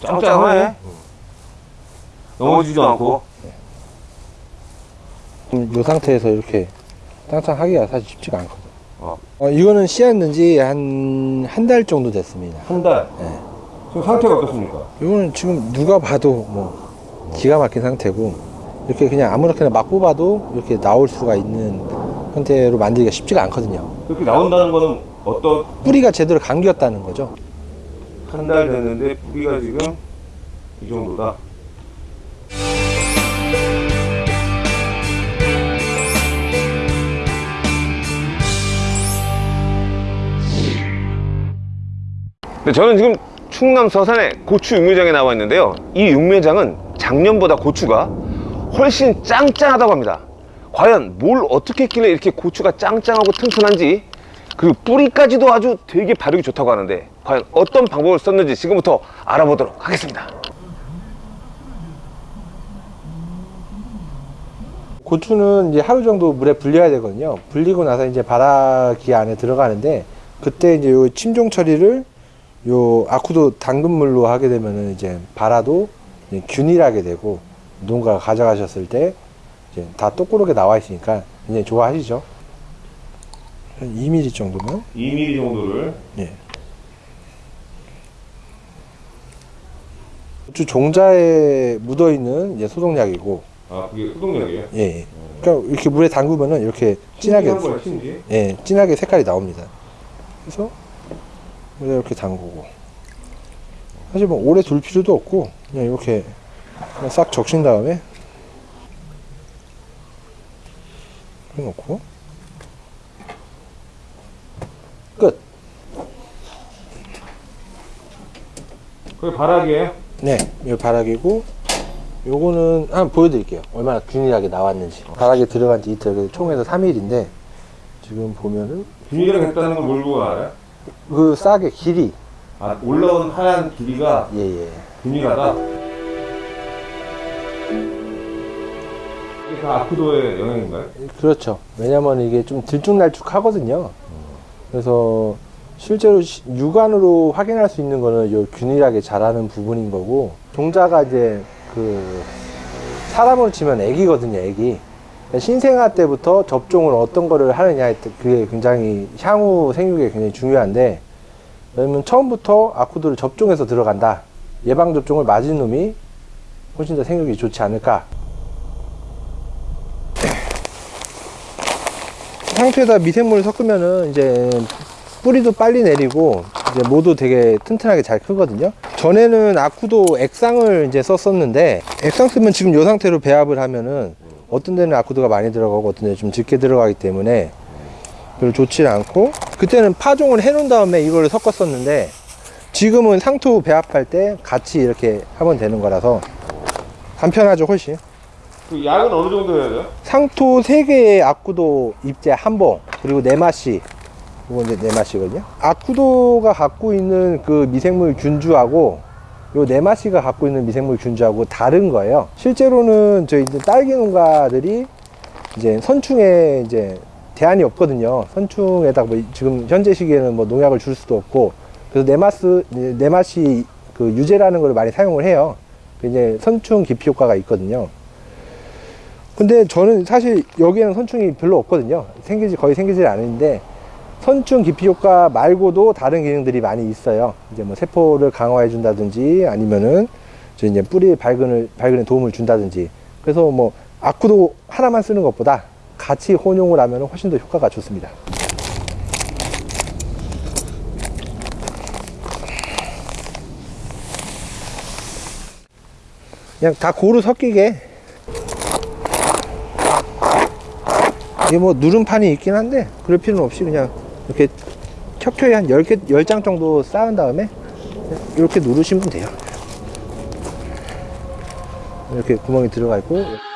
짱짱하네. 넘어지지도 않고. 이 상태에서 이렇게 짱짱하기가 사실 쉽지가 않거든. 어. 어, 이거는 씨앗는 지 한 한 달 정도 됐습니다. 한 달. 네. 지금 상태가 어떻습니까? 이거는 지금 누가 봐도 뭐 기가 막힌 상태고 이렇게 그냥 아무렇게나 막 뽑아도 이렇게 나올 수가 있는 형태로 만들기가 쉽지가 않거든요. 그렇게 나온다는 거는 어떤 뿌리가 제대로 감겼다는 거죠. 한 달 됐는데 뿌리가 지금 이 정도다. 네, 저는 지금 충남 서산의 고추 육묘장에 나와 있는데요. 이 육묘장은 작년보다 고추가 훨씬 짱짱하다고 합니다. 과연 뭘 어떻게 했길래 이렇게 고추가 짱짱하고 튼튼한지 그리고 뿌리까지도 아주 되게 바르기 좋다고 하는데 과연 어떤 방법을 썼는지 지금부터 알아보도록 하겠습니다. 고추는 이제 하루 정도 물에 불려야 되거든요. 불리고 나서 이제 바라기 안에 들어가는데 그때 이제 요 침종 처리를 요 아쿠도 당근물로 하게 되면은 이제 이제 균일하게 되고 누군가가 가져가셨을 때 이제 다 똑고르게 나와 있으니까 굉장히 좋아하시죠. 한 2mm 정도면 2mm 정도를 예. 고추 종자에 묻어 있는 이제 소독약이고 아 그게 소독약이에요? 예, 예. 그러니까 이렇게 물에 담그면은 이렇게 진하게 거야? 예, 진하게 색깔이 나옵니다. 그래서 물에 이렇게 담그고 사실 뭐 오래 둘 필요도 없고 그냥 이렇게 그냥 싹 적신 다음에 해놓고 끝. 그게 바락이에요? 네, 이거 바닥이고 요거는 한번 보여드릴게요. 얼마나 균일하게 나왔는지. 바닥에 들어간 지 이틀, 총에서 3일인데 지금 보면은 균일하게 했다는 걸뭘 보고 알아요? 그 싹의 길이 아 올라온 하얀 길이가 예예. 균일하다? 이게 다 아쿠도의 영향인가요? 그렇죠. 왜냐면 이게 좀 들쭉날쭉하거든요. 그래서 실제로 시- 육안으로 확인할 수 있는 거는 요 균일하게 자라는 부분인 거고 종자가 이제 그 사람으로 치면 애기거든요, 애기. 신생아 때부터 접종을 어떤 거를 하느냐에 따- 그게 굉장히 향후 생육에 굉장히 중요한데 왜냐면 처음부터 아쿠드를 접종해서 들어간다. 예방 접종을 맞은 놈이 훨씬 더 생육이 좋지 않을까 상추에다 미생물을 섞으면은 이제 뿌리도 빨리 내리고 이제 모두 되게 튼튼하게 잘 크거든요. 전에는 아쿠도 액상을 이제 썼었는데 액상 쓰면 지금 이 상태로 배합을 하면은 어떤 데는 아쿠도가 많이 들어가고 어떤 데는 좀 적게 들어가기 때문에 별로 좋지 않고 그때는 파종을 해 놓은 다음에 이걸 섞었었는데 지금은 상토 배합할 때 같이 이렇게 하면 되는 거라서 간편하죠 훨씬. 그 약은 어느 정도 해야 돼요? 상토 3개의 아쿠도 입제 한 봉, 그리고 네마시. 이거 이제 네마시거든요. 아쿠도가 갖고 있는 그 미생물 균주하고 요 네마시가 갖고 있는 미생물 균주하고 다른 거예요. 실제로는 저희 이제 딸기 농가들이 이제 선충에 이제 대안이 없거든요. 선충에다가 뭐 지금 현재 시기에는 뭐 농약을 줄 수도 없고 그래서 네마스 네마시 그 유제라는 걸 많이 사용을 해요. 그 이제 선충 기피 효과가 있거든요. 근데 저는 사실 여기에는 선충이 별로 없거든요. 생기지, 거의 생기질 않는데, 선충 기피 효과 말고도 다른 기능들이 많이 있어요. 이제 뭐 세포를 강화해 준다든지 아니면은 저 이제 뿌리 발근을, 발근에 도움을 준다든지. 그래서 뭐 아쿠도 하나만 쓰는 것보다 같이 혼용을 하면 훨씬 더 효과가 좋습니다. 그냥 다 고루 섞이게. 이게 뭐 누름판이 있긴 한데 그럴 필요는 없이 그냥 이렇게 켜켜이 한 10개, 10장 정도 쌓은 다음에 이렇게 누르시면 돼요. 이렇게 구멍이 들어가 있고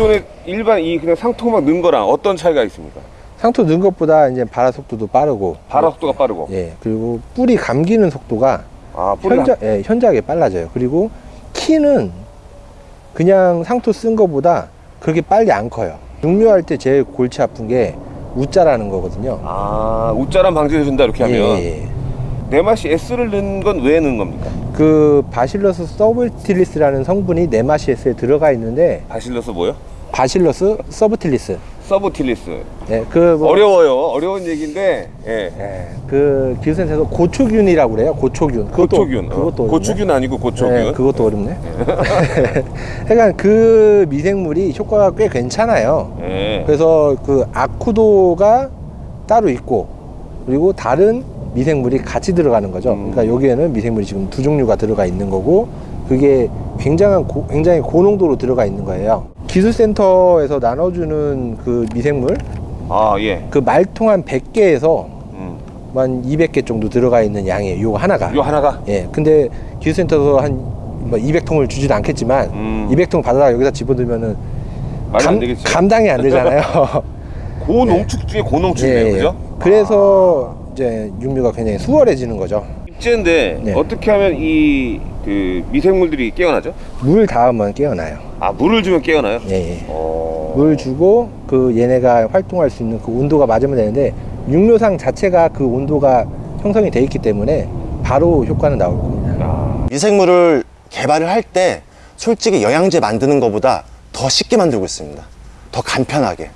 기존에 일반 이 그냥 상토 막 넣은 거랑 어떤 차이가 있습니까? 상토 넣은 것보다 이제 발화 속도도 빠르고 발화 속도가 빠르고. 예 그리고 뿌리 감기는 속도가 아, 현저, 예, 현저하게 빨라져요. 그리고 키는 그냥 상토 쓴 것보다 그렇게 빨리 안 커요. 육묘할 때 제일 골치 아픈 게 웃자라는 거거든요. 아, 웃자란 방지해 준다 이렇게 하면. 예, 예. 네 맛이 S를 넣은 건 왜 넣은 겁니까? 그 Bacillus subtilis라는 성분이 네마시에스에 들어가 있는데 Bacillus 뭐요? Bacillus subtilis. subtilis. 예, 그 뭐 어려워요. 어려운 얘기인데. 예. 예, 그 기술센터에서 고초균이라고 그래요. 고초균. 그것도, 고초균. 어. 그것도 어렵네. 고추균 아니고 고초균. 예, 그것도 어렵네. 그러니까 그 미생물이 효과가 꽤 괜찮아요. 예. 그래서 그 아쿠도가 따로 있고 그리고 다른 미생물이 같이 들어가는 거죠. 음. 그러니까 여기에는 미생물이 지금 두 종류가 들어가 있는 거고 그게 굉장한 고, 굉장히 고농도로 들어가 있는 거예요. 기술센터에서 나눠주는 그 미생물 아, 예. 그 말통 한 100개에서 음. 한 200개 정도 들어가 있는 양이에요. 요거 하나가. 요 하나가 예. 근데 기술센터에서 한 뭐 200통을 주지도 않겠지만 음. 200통 받아다가 여기다 되겠지. 감당이 안 되잖아요. 고농축 중에 고농축이네요. 예, 그죠? 그래서 이제 육류가 굉장히 수월해지는 거죠. 입제인데 네. 어떻게 하면 이 그 미생물들이 깨어나죠? 물 닿으면 깨어나요. 아, 물을 주면 깨어나요? 예, 예. 어. 물 주고 그 얘네가 활동할 수 있는 그 온도가 맞으면 되는데 육류상 자체가 그 온도가 형성이 돼 있기 때문에 바로 효과는 나올 겁니다. 아, 미생물을 개발을 할 때 솔직히 영양제 만드는 것보다 더 쉽게 만들고 있습니다. 더 간편하게.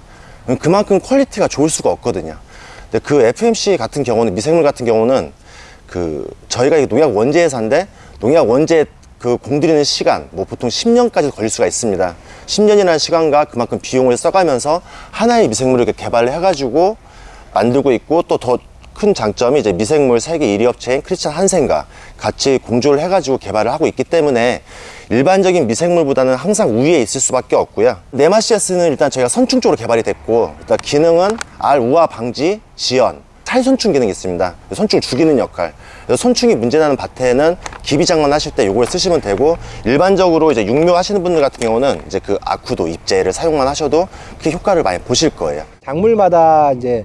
그만큼 quality가 좋을 수가 없거든요. 그 FMC 같은 경우는 미생물 같은 경우는 그 저희가 이 농약 원제 회사인데 농약 원제 그 공들이는 시간 뭐 보통 10년까지 걸릴 수가 있습니다. 10년이라는 시간과 그만큼 비용을 써가면서 하나의 미생물을 이렇게 개발을 해가지고 만들고 있고 또 더 큰 장점이 이제 미생물 세계 1위 업체인 크리스찬 한센과 같이 공조를 해가지고 개발을 하고 있기 때문에 일반적인 미생물보다는 항상 우위에 있을 수밖에 없고요. 네마시아스는 일단 저희가 선충 쪽으로 개발이 됐고 일단 기능은 알 우화 방지 지연 탈선충 기능이 있습니다. 선충 죽이는 역할. 그래서 선충이 문제나는 밭에는 기비 장만 하실 때 이걸 쓰시면 되고 일반적으로 이제 육묘 하시는 분들 같은 경우는 이제 그 아쿠도 입제를 사용만 하셔도 그 효과를 많이 보실 거예요. 작물마다 이제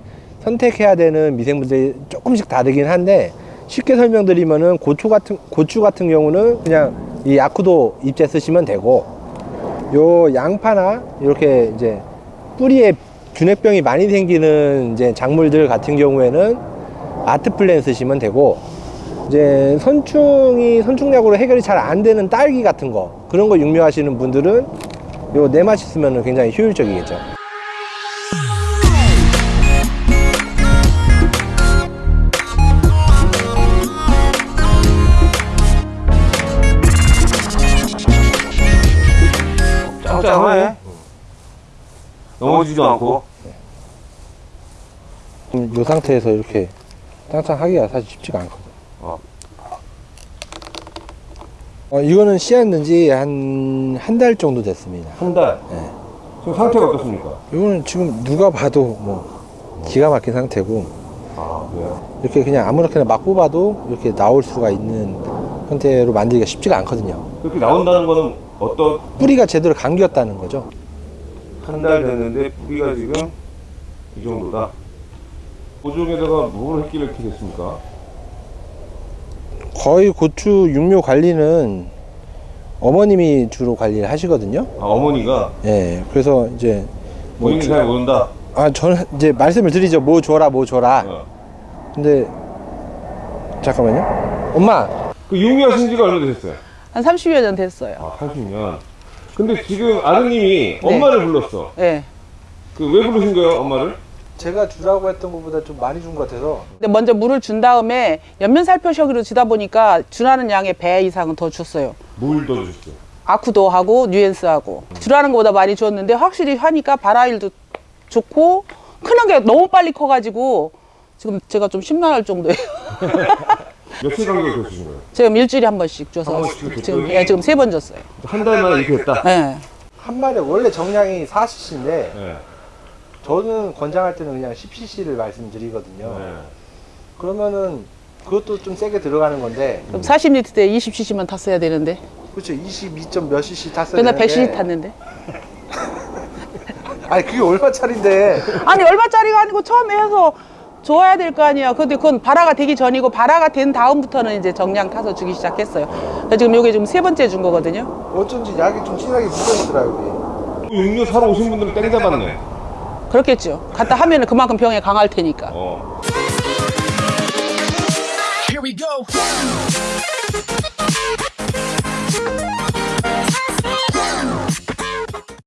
선택해야 되는 미생물들이 조금씩 다르긴 한데 쉽게 설명드리면은 고추 같은 고추 같은 경우는 그냥 이 아쿠도 입제 쓰시면 되고 요 양파나 이렇게 이제 뿌리에 균핵병이 많이 생기는 이제 작물들 같은 경우에는 아트플랜 쓰시면 되고 이제 선충이 선충약으로 해결이 잘 안 되는 딸기 같은 거 그런 거 육묘하시는 분들은 요 네마시 쓰면 굉장히 효율적이겠죠. 짱짱하네. 넘어지지도 않고. 음, 이 상태에서 이렇게 짱짱하기가 사실 쉽지가 않거든. 어. 어, 이거는 씨앗는 지 한, 한 달 정도 됐습니다. 한 달. 네. 지금 상태가 어떻습니까? 이거는 지금 누가 봐도 뭐 기가 막힌 상태고 아, 그래요? 이렇게 그냥 아무렇게나 막 뽑아도 이렇게 나올 수가 있는 형태로 만들기가 쉽지가 않거든요. 그렇게 나온다는 거는 어떤 뿌리가 제대로 감겼다는 거죠. 한 달 됐는데 뿌리가 지금 이 정도다. 보종에다가 뭘 했길래 이렇게 됐습니까? 거의 고추 육묘 관리는 어머님이 주로 관리를 하시거든요. 아, 어머니가 예, 그래서 이제 뭐 본인이 잘 모른다. 아 저는 이제 말씀을 드리죠 뭐 줘라 뭐 줘라 어. 근데 잠깐만요 엄마 그 유미하신 지가 얼마 되셨어요? 한 30여 년 됐어요. 아, 80년. 근데 지금 아드님이 엄마를 불렀어. 예. 그왜 부르신 거예요, 엄마를? 제가 주라고 했던 것보다 좀 많이 준 것 같아서 근데 먼저 물을 준 다음에 연면 살포셔기로 주다 보니까 주라는 양의 배 이상은 더 줬어요. 뭘더 주셨어요? 아쿠도 하고 뉴엔스하고 주라는 것보다 많이 줬는데 확실히 하니까 발화일도 좋고 크는 게 너무 빨리 커가지고 지금 제가 좀 심란할 정도예요. 며칠 간격에 주신 거예요? 지금 일주일에 한 번씩 줘서 한 번씩? 지금 예, 지금 세 번 줬어요. 한 달 만에 이렇게 됐다. 예. 한 마리 원래 정량이 4cc인데 네. 저는 권장할 때는 그냥 10cc를 말씀드리거든요 네. 그러면은 그것도 좀 세게 들어가는 건데 그럼 40리터 때 20cc만 탔어야 되는데 그렇죠 22점 몇 cc 탔어야 되는데 100cc 탔는데 아니 그게 얼마짜린데? 아니 얼마짜리가 아니고 처음에 해서 좋아야 될 거 아니야. 근데 그건 발화가 되기 전이고 발화가 된 다음부터는 이제 정량 타서 주기 시작했어요. 그래서 지금 요게 지금 세 번째 준 거거든요. 어쩐지 약이 좀 진하게 묻어있더라 여기. 육류 사러 오신 분들은 땡 잡았네. 그렇겠죠. 갖다 하면 은 그만큼 병에 강할 테니까. 어. Here we go.